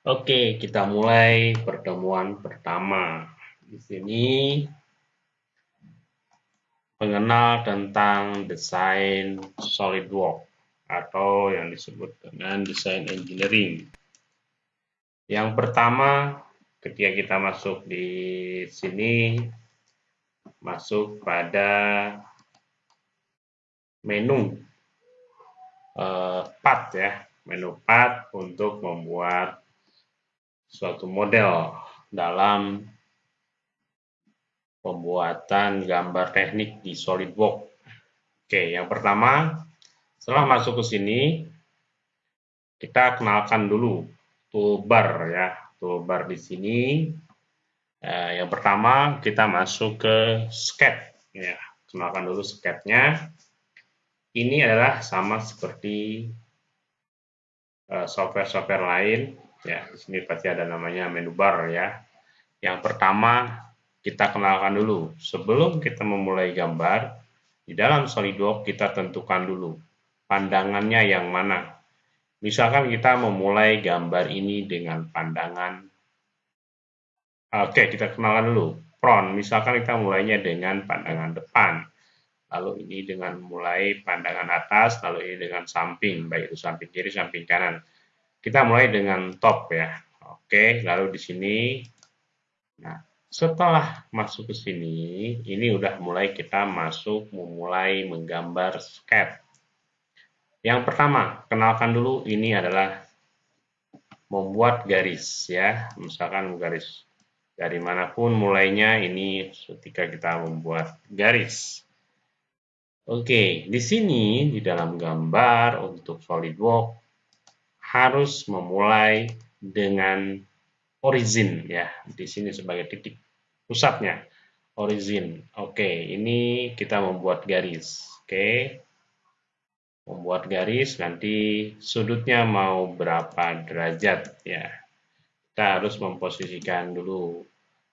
Oke, kita mulai pertemuan pertama. Di sini mengenal tentang desain SolidWorks atau yang disebut dengan desain engineering. Yang pertama, ketika kita masuk di sini, masuk pada menu uh, part ya, menu part untuk membuat suatu model dalam pembuatan gambar teknik di SolidWorks. Oke, yang pertama, setelah masuk ke sini, kita kenalkan dulu toolbar ya, toolbar di sini. Eh, yang pertama kita masuk ke sketch ya, kenalkan dulu sketchnya. Ini adalah sama seperti eh, software-software lain ya. Di sini pasti ada namanya menu bar ya. Yang pertama kita kenalkan dulu sebelum kita memulai gambar di dalam SolidWorks kita tentukan dulu pandangannya yang mana. Misalkan kita memulai gambar ini dengan pandangan Oke, kita kenalkan dulu. Front, misalkan kita mulainya dengan pandangan depan lalu ini dengan mulai pandangan atas, lalu ini dengan samping, baik itu samping kiri, samping kanan. Kita mulai dengan top ya. Oke, lalu di sini, nah setelah masuk ke sini, ini udah mulai kita masuk memulai menggambar sketch. Yang pertama, kenalkan dulu ini adalah membuat garis ya, misalkan garis dari mana pun mulainya ini ketika kita membuat garis. Oke, di sini di dalam gambar untuk SolidWorks harus memulai dengan origin ya. Di sini sebagai titik pusatnya origin. Oke, ini kita membuat garis. Oke. Membuat garis nanti sudutnya mau berapa derajat ya. Kita harus memposisikan dulu.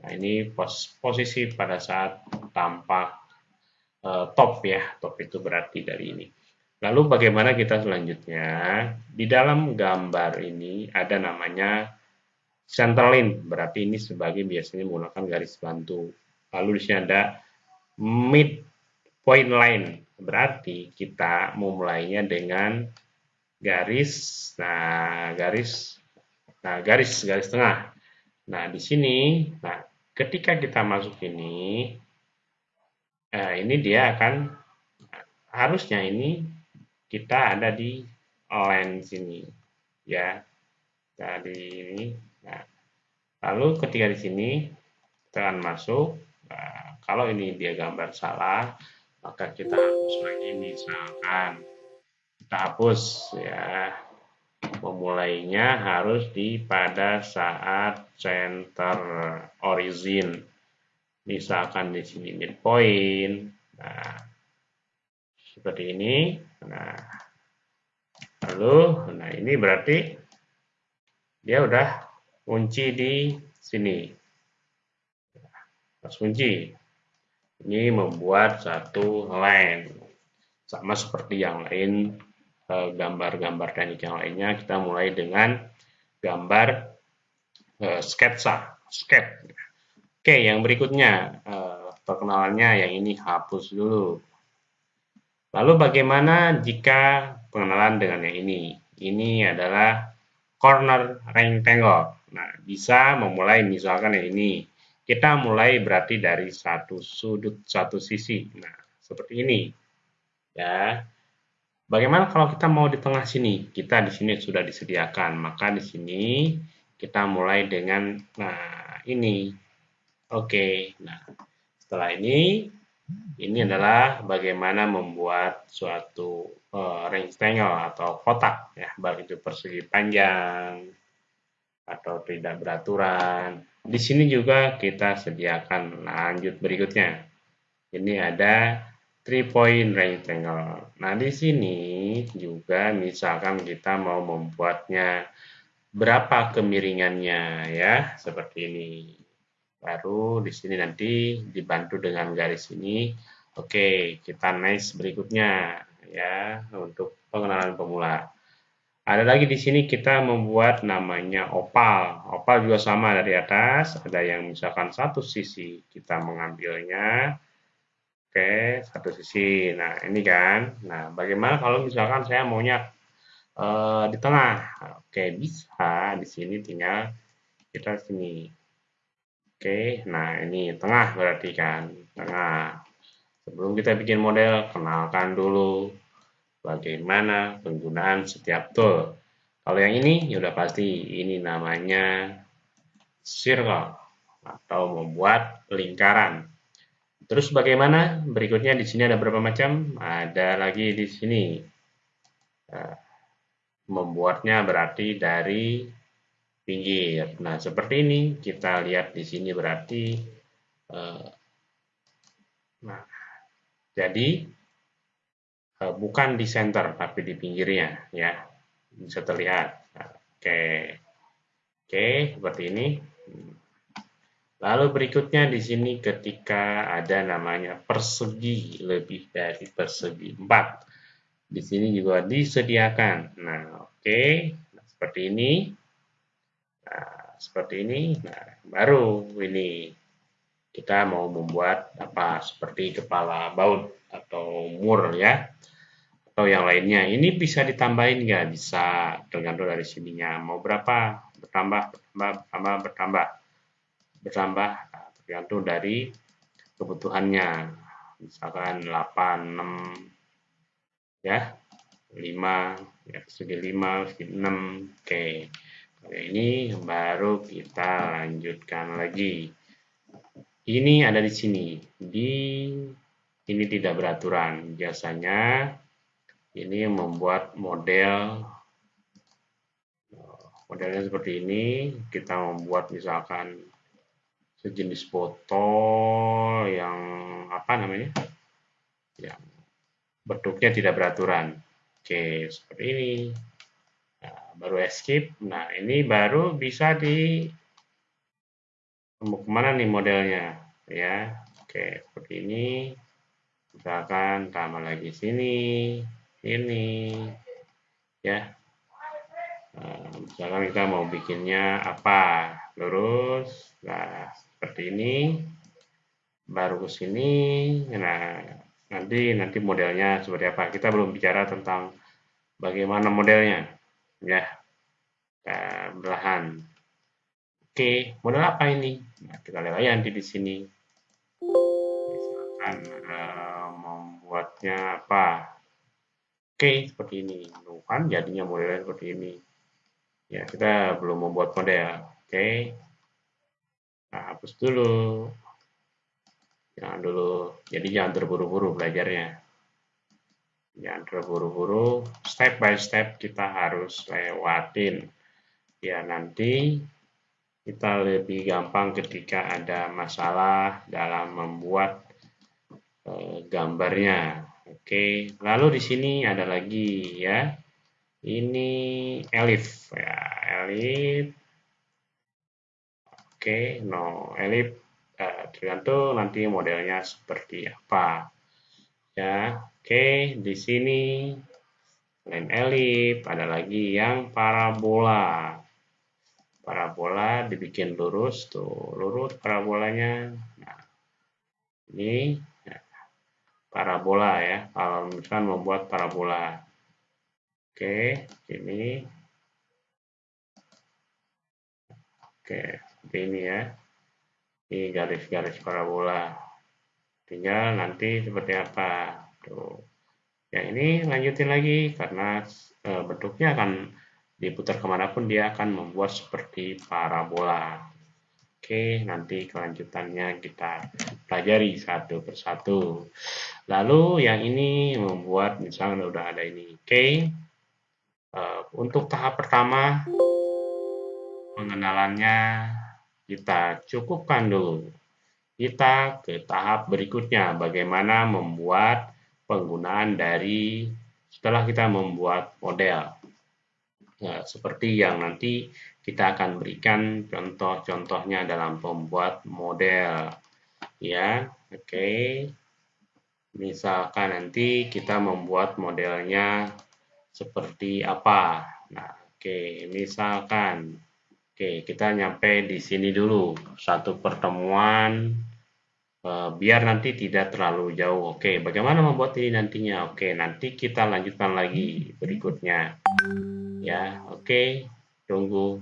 Nah, ini pos posisi pada saat tampak uh, top ya. Top itu berarti dari ini. Lalu bagaimana kita selanjutnya? Di dalam gambar ini ada namanya center line, berarti ini sebagai biasanya menggunakan garis bantu. Lalu di sini ada mid point line, berarti kita memulainya dengan garis, nah garis, nah garis garis tengah. Nah di sini, nah ketika kita masuk ini, Nah, ini dia akan harusnya ini kita ada di line sini ya. Dari ini. Nah, lalu ketika di sini kita akan masuk. Nah, kalau ini dia gambar salah, maka kita hapus lagi misalkan kita hapus ya memulainya harus di pada saat center origin misalkan di sini midpoint nah seperti ini nah. Lalu nah ini berarti dia udah kunci di sini. Pas kunci. Ini membuat satu line. Sama seperti yang lain eh, gambar-gambar teknik yang lainnya kita mulai dengan gambar eh, sketsa sketch Oke, yang berikutnya uh, perkenalannya yang ini hapus dulu. Lalu bagaimana jika pengenalan dengan yang ini? Ini adalah corner rectangle. Nah, bisa memulai misalkan yang ini. Kita mulai berarti dari satu sudut satu sisi. Nah, seperti ini. Ya. Bagaimana kalau kita mau di tengah sini? Kita di sini sudah disediakan. Maka di sini kita mulai dengan nah ini Oke, nah setelah ini, ini adalah bagaimana membuat suatu uh, rectangle atau kotak, ya, baik itu persegi panjang atau tidak beraturan. Di sini juga kita sediakan lanjut berikutnya. Ini ada three point rectangle. Nah, di sini juga misalkan kita mau membuatnya berapa kemiringannya ya, seperti ini baru di sini nanti dibantu dengan garis ini oke kita next berikutnya ya untuk pengenalan pemula ada lagi di sini kita membuat namanya opal. Opal juga sama dari atas. Ada yang misalkan satu sisi kita mengambilnya. Oke, satu sisi. Nah, ini kan. Nah, bagaimana kalau misalkan saya maunya uh, di tengah? Oke, bisa. Di sini tinggal kita sini. Oke, nah ini tengah berarti kan. Tengah. Sebelum kita bikin model, kenalkan dulu bagaimana penggunaan setiap tool. Kalau yang ini, ya udah pasti ini namanya circle atau membuat lingkaran. Terus bagaimana? Berikutnya di sini ada berapa macam? Ada lagi di sini. Nah, membuatnya berarti dari pinggir. Nah, seperti ini kita lihat di sini berarti eh, nah jadi Eh, bukan di center tapi di pinggirnya ya. Bisa terlihat. Oke. Oke seperti ini. Lalu berikutnya di sini ketika ada namanya persegi lebih dari persegi 4 di sini juga disediakan. Nah oke. Nah, seperti ini nah, seperti ini nah baru ini kita mau membuat apa seperti kepala baut atau mur ya atau yang lainnya. Ini bisa ditambahin nggak? Bisa, tergantung dari sininya. Mau berapa? Bertambah, bertambah, bertambah, bertambah. Bertambah, nah, tergantung dari kebutuhannya. Misalkan 8, 6, ya, 5, ya, segi 5, segi 6, oke. Oke, ini baru kita lanjutkan lagi. Ini ada di sini. Di ini tidak beraturan. Biasanya ini membuat model modelnya seperti ini kita membuat misalkan sejenis botol yang apa namanya yang bentuknya tidak beraturan oke seperti ini baru escape. Nah ini baru bisa di ke mana nih modelnya? Ya oke seperti ini. Misalkan tambah lagi sini ini ya. Nah, misalkan kita mau bikinnya apa? Lurus nah seperti ini. Baru ke sini nah nanti nanti modelnya seperti apa? Kita belum bicara tentang bagaimana modelnya ya kita belahan oke model apa ini nah, kita lihat aja nanti di sini misalkan uh, membuatnya apa Oke, seperti ini. Tuh kan jadinya modelnya seperti ini. Ya, kita belum membuat model. Oke. Nah, hapus dulu. Jangan dulu. Jadi jangan terburu-buru belajarnya. Jangan terburu-buru. Step by step kita harus lewatin. Ya, nanti kita lebih gampang ketika ada masalah dalam membuat eh, gambarnya. Oke, lalu di sini ada lagi ya. Ini elif ya, elif. Oke, no elif uh, tergantung nanti modelnya seperti apa. Ya, oke, di sini selain elif ada lagi yang parabola. Parabola dibikin lurus tuh, lurus parabolanya. Nah, ini parabola ya kalau misalkan membuat parabola oke ini oke seperti ini ya ini garis-garis parabola tinggal nanti seperti apa tuh ya ini lanjutin lagi karena e, bentuknya akan diputar ke mana pun dia akan membuat seperti parabola Oke, nanti kelanjutannya kita pelajari satu persatu. Lalu yang ini membuat misalnya udah ada ini. Oke, uh, untuk tahap pertama pengenalannya kita cukupkan dulu. Kita ke tahap berikutnya, bagaimana membuat penggunaan dari setelah kita membuat model. Nah, seperti yang nanti kita akan berikan contoh-contohnya dalam pembuat model. Ya, oke. Okay. Misalkan nanti kita membuat modelnya seperti apa. Nah, oke, misalkan oke, kita nyampe di sini dulu. Satu pertemuan eh, biar nanti tidak terlalu jauh. Oke, bagaimana membuat ini nantinya? Oke, nanti kita lanjutkan lagi berikutnya. Ya, oke. Tunggu